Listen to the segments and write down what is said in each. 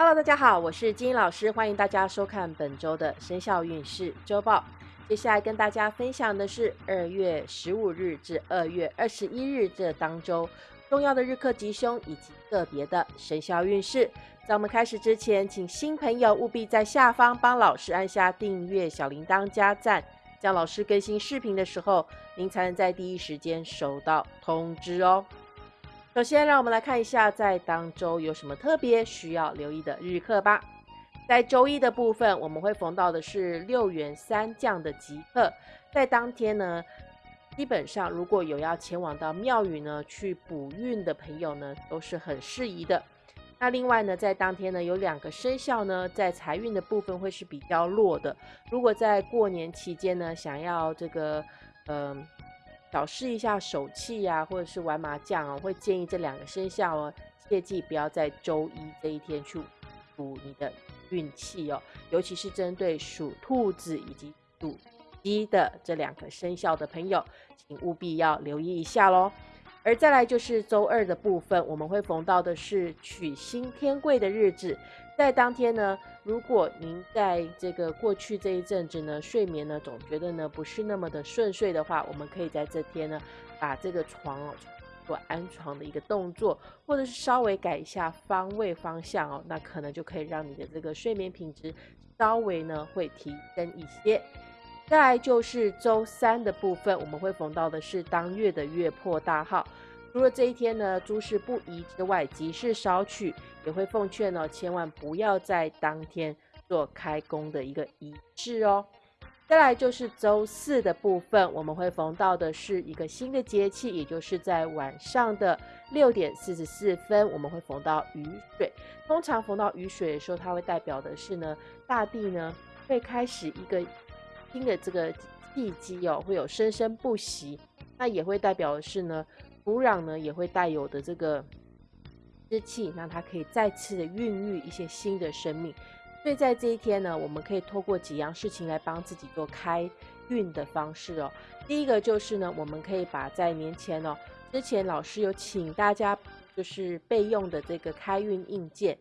Hello，大家好，我是金英老师，欢迎大家收看本周的生肖运势周报。接下来跟大家分享的是二月十五日至二月二十一日这当周重要的日课吉凶以及个别的生肖运势。在我们开始之前，请新朋友务必在下方帮老师按下订阅、小铃铛加赞，这样老师更新视频的时候，您才能在第一时间收到通知哦。首先，让我们来看一下在当周有什么特别需要留意的日课吧。在周一的部分，我们会逢到的是六元三将的吉课，在当天呢，基本上如果有要前往到庙宇呢去补运的朋友呢，都是很适宜的。那另外呢，在当天呢，有两个生肖呢，在财运的部分会是比较弱的。如果在过年期间呢，想要这个，嗯。小试一下手气呀，或者是玩麻将哦，会建议这两个生肖哦，切记不要在周一这一天去赌你的运气哦，尤其是针对属兔子以及属鸡的这两个生肖的朋友，请务必要留意一下喽。而再来就是周二的部分，我们会逢到的是取新天贵的日子。在当天呢，如果您在这个过去这一阵子呢，睡眠呢总觉得呢不是那么的顺遂的话，我们可以在这天呢，把这个床哦做安床的一个动作，或者是稍微改一下方位方向哦，那可能就可以让你的这个睡眠品质稍微呢会提升一些。再来就是周三的部分，我们会逢到的是当月的月破大号。除了这一天呢，诸事不宜之外，吉事少取，也会奉劝呢，千万不要在当天做开工的一个仪式哦。再来就是周四的部分，我们会逢到的是一个新的节气，也就是在晚上的六点四十四分，我们会逢到雨水。通常逢到雨水的时候，它会代表的是呢，大地呢会开始一个新的这个契机哦，会有生生不息。那也会代表的是呢。土壤呢也会带有的这个湿气，让它可以再次的孕育一些新的生命。所以在这一天呢，我们可以透过几样事情来帮自己做开运的方式哦。第一个就是呢，我们可以把在年前哦，之前老师有请大家就是备用的这个开运硬件。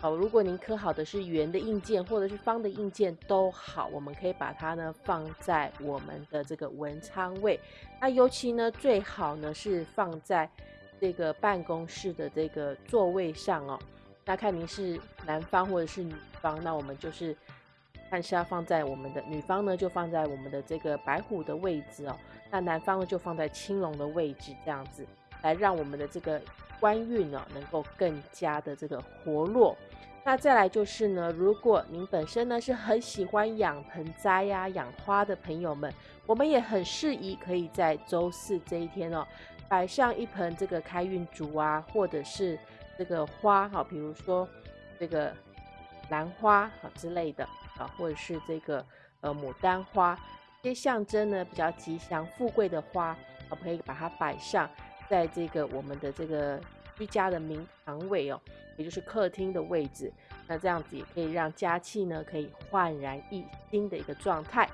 好，如果您刻好的是圆的硬件或者是方的硬件都好，我们可以把它呢放在我们的这个文昌位。那尤其呢最好呢是放在这个办公室的这个座位上哦。那看您是男方或者是女方，那我们就是看是要放在我们的女方呢就放在我们的这个白虎的位置哦。那男方呢就放在青龙的位置，这样子来让我们的这个官运哦能够更加的这个活络。那再来就是呢，如果您本身呢是很喜欢养盆栽呀、养花的朋友们，我们也很适宜可以在周四这一天哦，摆上一盆这个开运竹啊，或者是这个花哈，比如说这个兰花哈之类的啊，或者是这个呃牡丹花，这些象征呢比较吉祥富贵的花，我们可以把它摆上在这个我们的这个居家的明堂位哦。也就是客厅的位置，那这样子也可以让家气呢可以焕然一新的一个状态。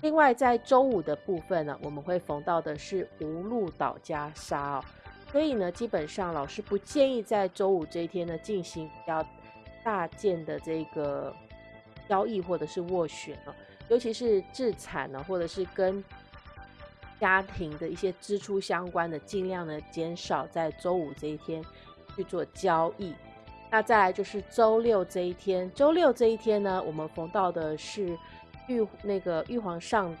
另外，在周五的部分呢，我们会逢到的是无路倒加杀哦，所以呢，基本上老师不建议在周五这一天呢进行比较大件的这个交易或者是斡旋哦，尤其是自产呢，或者是跟家庭的一些支出相关的，尽量呢减少在周五这一天去做交易。那再来就是周六这一天，周六这一天呢，我们逢到的是玉那个玉皇上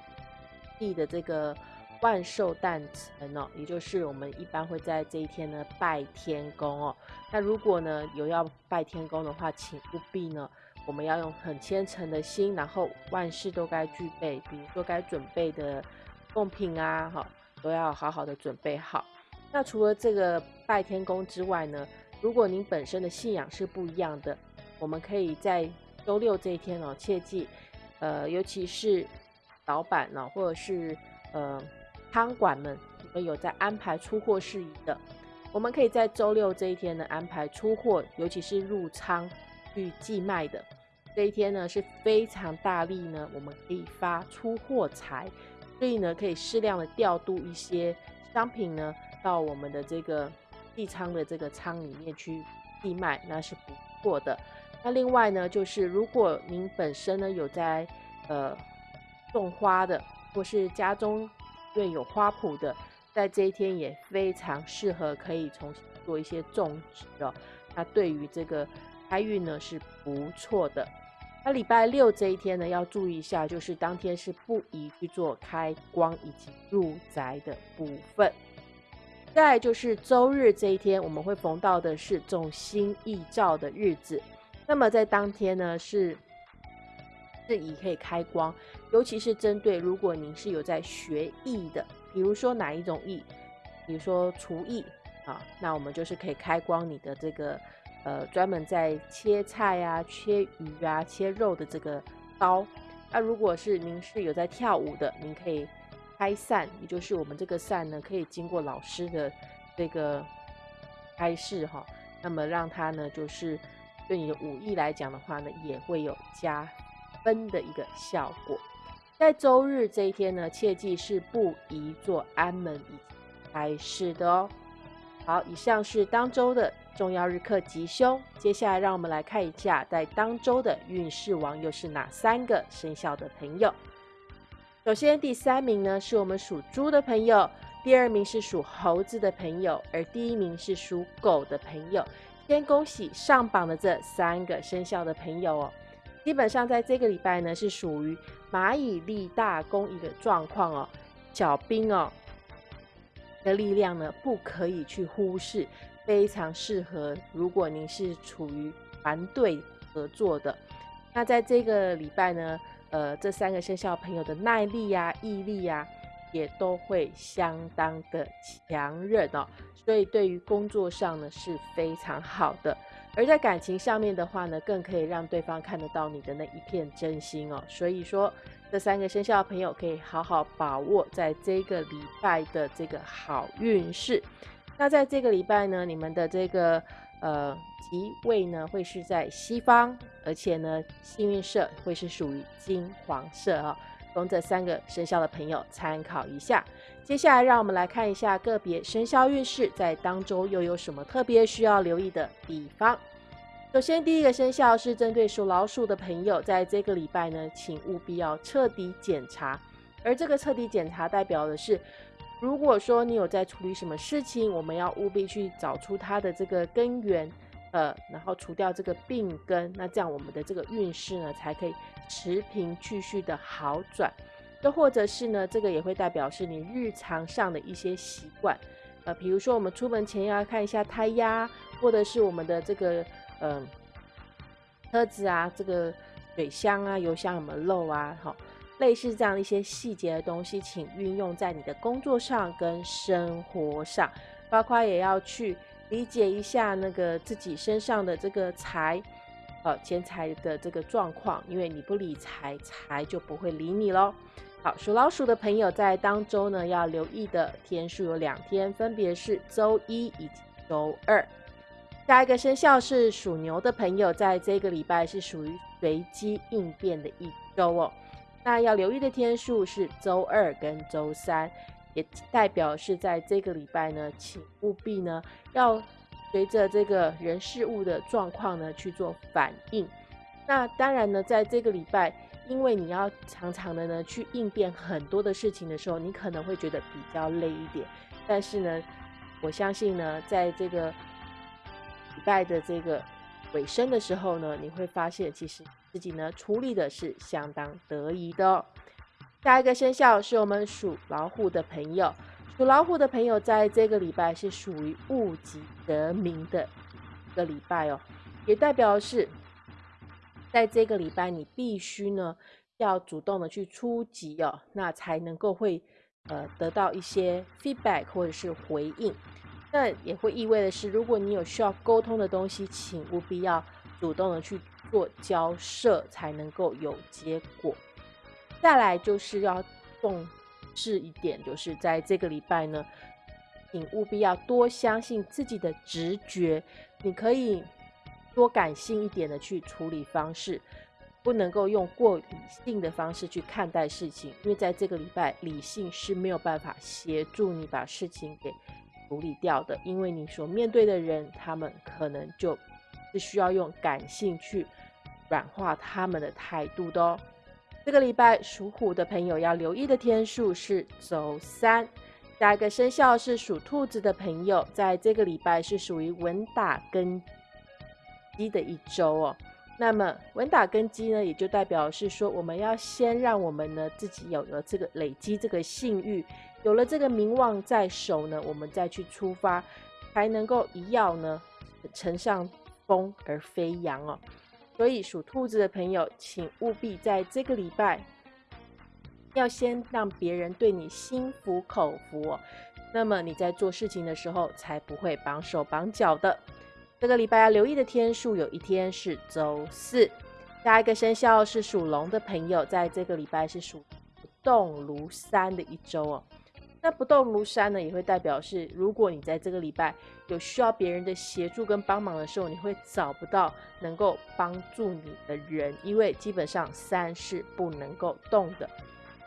帝的这个万寿诞辰哦，也就是我们一般会在这一天呢拜天公哦。那如果呢有要拜天公的话，请务必呢我们要用很虔诚的心，然后万事都该具备，比如说该准备的贡品啊，哈，都要好好的准备好。那除了这个拜天公之外呢？如果您本身的信仰是不一样的，我们可以在周六这一天哦，切记，呃，尤其是老板呢，或者是呃汤馆们，你们有在安排出货事宜的，我们可以在周六这一天呢安排出货，尤其是入仓去寄卖的这一天呢是非常大力呢，我们可以发出货财，所以呢可以适量的调度一些商品呢到我们的这个。地仓的这个仓里面去地卖，那是不错的。那另外呢，就是如果您本身呢有在呃种花的，或是家中院有花圃的，在这一天也非常适合可以重新做一些种植哦。那对于这个开运呢是不错的。那礼拜六这一天呢，要注意一下，就是当天是不宜去做开光以及入宅的部分。再就是周日这一天，我们会逢到的是种新义照的日子。那么在当天呢，是是以可以开光，尤其是针对如果您是有在学艺的，比如说哪一种艺，比如说厨艺啊，那我们就是可以开光你的这个。呃，专门在切菜啊、切鱼啊、切肉的这个刀。那如果是您是有在跳舞的，您可以开扇，也就是我们这个扇呢，可以经过老师的这个开示哈，那么让它呢，就是对你的武艺来讲的话呢，也会有加分的一个效果。在周日这一天呢，切记是不宜做安门以开市的哦。好，以上是当周的。重要日课吉凶，接下来让我们来看一下，在当周的运势王又是哪三个生肖的朋友。首先，第三名呢是我们属猪的朋友，第二名是属猴子的朋友，而第一名是属狗的朋友。先恭喜上榜的这三个生肖的朋友哦。基本上在这个礼拜呢，是属于蚂蚁立大功一个状况哦，小兵哦的力量呢不可以去忽视。非常适合，如果您是处于团队合作的，那在这个礼拜呢，呃，这三个生肖朋友的耐力呀、毅力呀，也都会相当的强韧哦。所以对于工作上呢是非常好的，而在感情上面的话呢，更可以让对方看得到你的那一片真心哦。所以说，这三个生肖朋友可以好好把握在这个礼拜的这个好运势。那在这个礼拜呢，你们的这个呃吉位呢会是在西方，而且呢幸运色会是属于金黄色哦，供这三个生肖的朋友参考一下。接下来让我们来看一下个别生肖运势在当周又有什么特别需要留意的地方。首先第一个生肖是针对属老鼠的朋友，在这个礼拜呢，请务必要彻底检查，而这个彻底检查代表的是。如果说你有在处理什么事情，我们要务必去找出它的这个根源，呃，然后除掉这个病根，那这样我们的这个运势呢才可以持平继续的好转。又或者是呢，这个也会代表是你日常上的一些习惯，呃，比如说我们出门前要看一下胎压，或者是我们的这个嗯车子啊，这个水箱啊、油箱有没有漏啊，好。类似这样一些细节的东西，请运用在你的工作上跟生活上，包括也要去理解一下那个自己身上的这个财，呃，钱财的这个状况，因为你不理财，财就不会理你喽。好，属老鼠的朋友在当周呢要留意的天数有两天，分别是周一以及周二。下一个生肖是属牛的朋友，在这个礼拜是属于随机应变的一周哦。那要留意的天数是周二跟周三，也代表是在这个礼拜呢，请务必呢要随着这个人事物的状况呢去做反应。那当然呢，在这个礼拜，因为你要常常的呢去应变很多的事情的时候，你可能会觉得比较累一点。但是呢，我相信呢，在这个礼拜的这个尾声的时候呢，你会发现其实。自己呢处理的是相当得意的哦。下一个生肖是我们属老虎的朋友，属老虎的朋友在这个礼拜是属于物极得名的一个礼拜哦，也代表是在这个礼拜你必须呢要主动的去出击哦，那才能够会呃得到一些 feedback 或者是回应。那也会意味的是，如果你有需要沟通的东西，请务必要主动的去。做交涉才能够有结果。再来就是要重视一点，就是在这个礼拜呢，请务必要多相信自己的直觉。你可以多感性一点的去处理方式，不能够用过理性的方式去看待事情，因为在这个礼拜，理性是没有办法协助你把事情给处理掉的，因为你所面对的人，他们可能就是需要用感性去软化他们的态度的哦。这个礼拜属虎的朋友要留意的天数是周三。下一个生肖是属兔子的朋友，在这个礼拜是属于稳打根基的一周哦。那么稳打根基呢，也就代表是说，我们要先让我们呢自己有了这个累积这个信誉，有了这个名望在手呢，我们再去出发，才能够一要呢乘上风而飞扬哦。所以属兔子的朋友，请务必在这个礼拜。要先让别人对你心服口服，那么你在做事情的时候才不会绑手绑脚的。这个礼拜要留意的天数，有一天是周四。下一个生肖是属龙的朋友，在这个礼拜是属不动如山的一周哦。那不动如山呢，也会代表是，如果你在这个礼拜有需要别人的协助跟帮忙的时候，你会找不到能够帮助你的人，因为基本上山是不能够动的。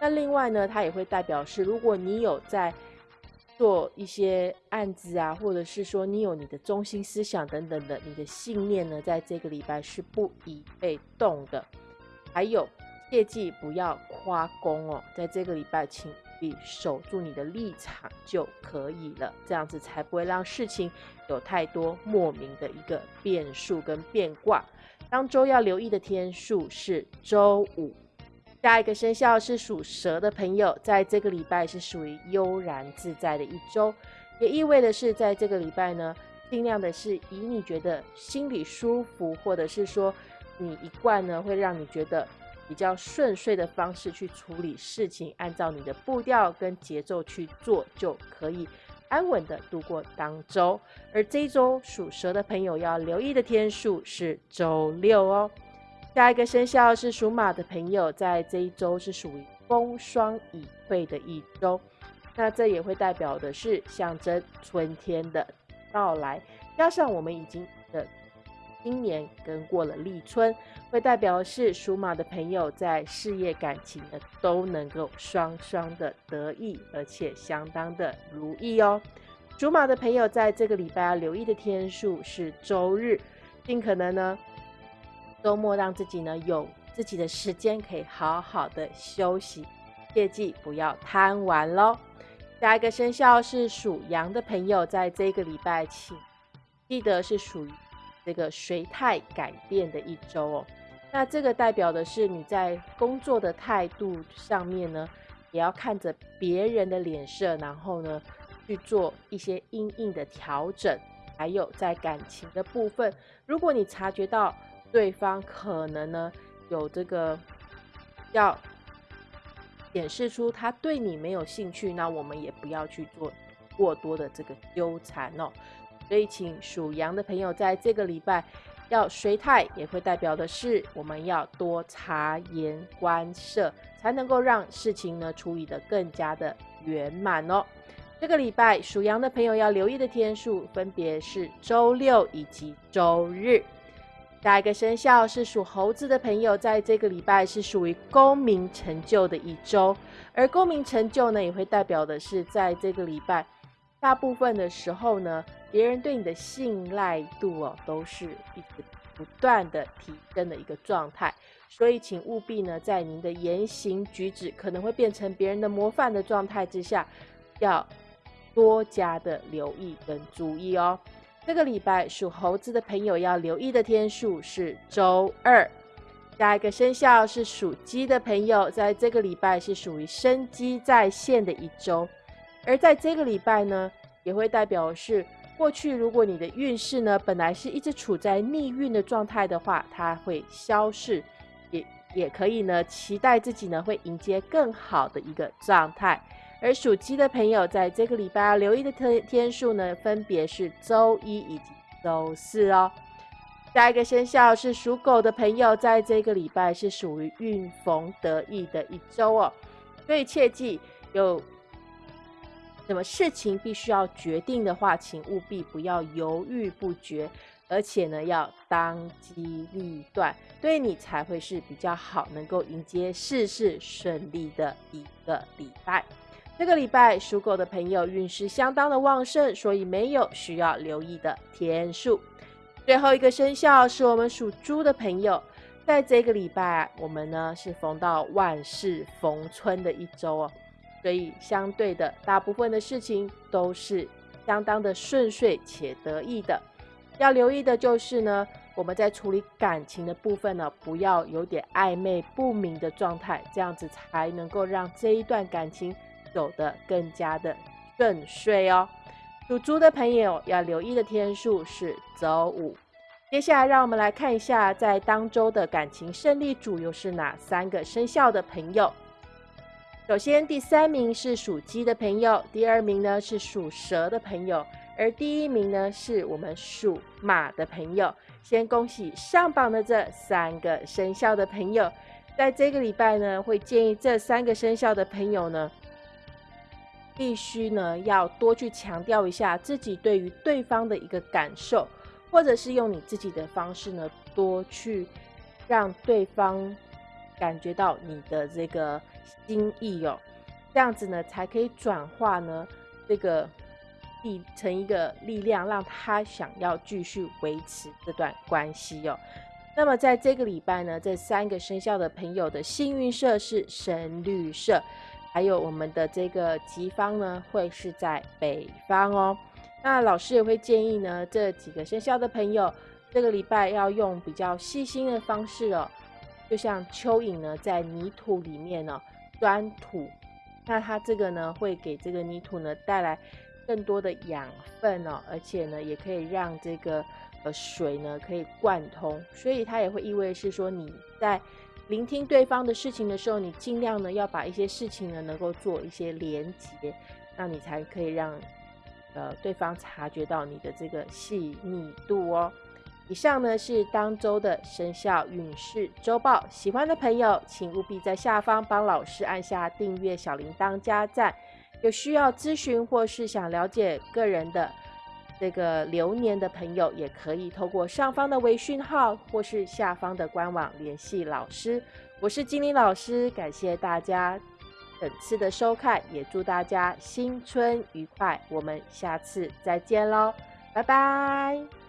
那另外呢，它也会代表是，如果你有在做一些案子啊，或者是说你有你的中心思想等等的，你的信念呢，在这个礼拜是不宜被动的。还有，切记不要夸功哦，在这个礼拜，请必守住你的立场就可以了，这样子才不会让事情有太多莫名的一个变数跟变卦。当周要留意的天数是周五。下一个生肖是属蛇的朋友，在这个礼拜是属于悠然自在的一周，也意味的是，在这个礼拜呢，尽量的是以你觉得心里舒服，或者是说你一贯呢会让你觉得比较顺遂的方式去处理事情，按照你的步调跟节奏去做，就可以安稳的度过当周。而这一周属蛇的朋友要留意的天数是周六哦。下一个生肖是属马的朋友，在这一周是属于风霜已退的一周，那这也会代表的是象征春天的到来，加上我们已经的今年跟过了立春，会代表是属马的朋友在事业感情呢都能够双双的得意，而且相当的如意哦。属马的朋友在这个礼拜要留意的天数是周日，尽可能呢。周末让自己呢有自己的时间，可以好好的休息，切记不要贪玩喽。下一个生肖是属羊的朋友，在这个礼拜，请记得是属于这个随态改变的一周哦。那这个代表的是你在工作的态度上面呢，也要看着别人的脸色，然后呢去做一些阴影的调整。还有在感情的部分，如果你察觉到。对方可能呢有这个要显示出他对你没有兴趣，那我们也不要去做过多的这个纠缠哦。所以，请属羊的朋友在这个礼拜要随太，也会代表的是我们要多察言观色，才能够让事情呢处理的更加的圆满哦。这个礼拜属羊的朋友要留意的天数分别是周六以及周日。下一个生肖是属猴子的朋友，在这个礼拜是属于功名成就的一周，而功名成就呢，也会代表的是在这个礼拜，大部分的时候呢，别人对你的信赖度哦，都是一直不断的提升的一个状态，所以请务必呢，在您的言行举止可能会变成别人的模范的状态之下，要多加的留意跟注意哦。这个礼拜属猴子的朋友要留意的天数是周二。下一个生肖是属鸡的朋友，在这个礼拜是属于生机在线的一周。而在这个礼拜呢，也会代表是过去如果你的运势呢本来是一直处在逆运的状态的话，它会消逝，也也可以呢期待自己呢会迎接更好的一个状态。而属鸡的朋友，在这个礼拜要留意的天天数呢，分别是周一以及周四哦。下一个生肖是属狗的朋友，在这个礼拜是属于运逢得意的一周哦。所以切记，有那么事情必须要决定的话，请务必不要犹豫不决，而且呢，要当机立断，对你才会是比较好，能够迎接事事顺利的一个礼拜。这个礼拜属狗的朋友运势相当的旺盛，所以没有需要留意的天数。最后一个生肖是我们属猪的朋友，在这个礼拜，我们呢是逢到万事逢春的一周哦，所以相对的，大部分的事情都是相当的顺遂且得意的。要留意的就是呢，我们在处理感情的部分呢，不要有点暧昧不明的状态，这样子才能够让这一段感情走得更加的顺遂哦。属猪的朋友要留意的天数是周五。接下来，让我们来看一下，在当周的感情胜利组又是哪三个生肖的朋友。首先，第三名是属鸡的朋友，第二名呢是属蛇的朋友。而第一名呢，是我们属马的朋友。先恭喜上榜的这三个生肖的朋友，在这个礼拜呢，会建议这三个生肖的朋友呢，必须呢要多去强调一下自己对于对方的一个感受，或者是用你自己的方式呢，多去让对方感觉到你的这个心意哦，这样子呢，才可以转化呢这个力。成一个力量，让他想要继续维持这段关系哦。那么在这个礼拜呢，这三个生肖的朋友的幸运色是深绿色，还有我们的这个吉方呢会是在北方哦。那老师也会建议呢，这几个生肖的朋友这个礼拜要用比较细心的方式哦，就像蚯蚓呢在泥土里面呢钻土，那它这个呢会给这个泥土呢带来。更多的养分哦，而且呢，也可以让这个呃水呢可以贯通，所以它也会意味是说你在聆听对方的事情的时候，你尽量呢要把一些事情呢能够做一些连接，那你才可以让呃对方察觉到你的这个细腻度哦。以上呢是当周的生肖运势周报，喜欢的朋友请务必在下方帮老师按下订阅小铃铛加赞。有需要咨询或是想了解个人的这个流年的朋友，也可以透过上方的微讯号或是下方的官网联系老师。我是金玲老师，感谢大家本次的收看，也祝大家新春愉快。我们下次再见喽，拜拜。